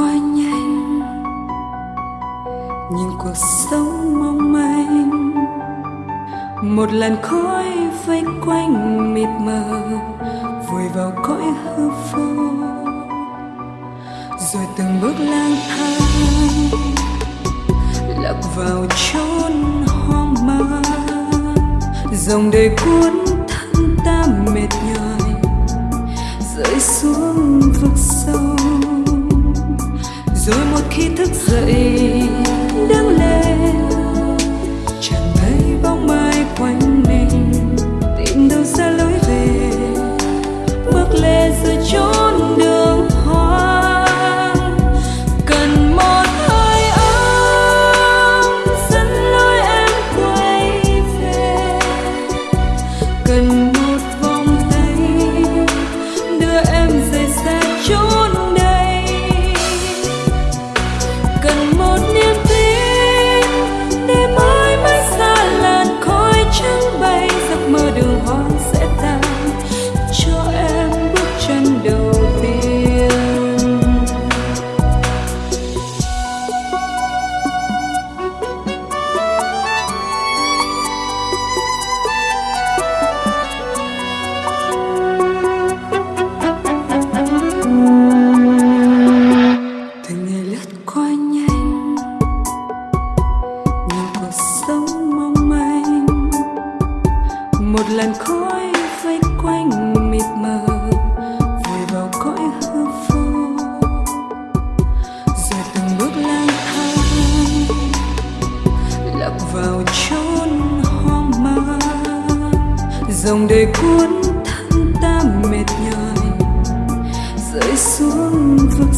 quá nhanh. Nhìn cuộc sống mong manh. Một làn khói vây quanh mịt mờ, vùi vào cõi hư vô. Rồi từng bước lang thang lạc vào chốn hoang mang. Dòng đời cuốn thân ta mệt nhòi, rơi xuống vực sâu rồi một khi cuộc sống mong manh. Một làn khói vây quanh mịt mờ, vùi vào cõi hư vô. Rồi từng bước lang thang lạc vào chốn hoang mang. Dòng đời cuốn thân ta mệt nhòi, rơi xuống vực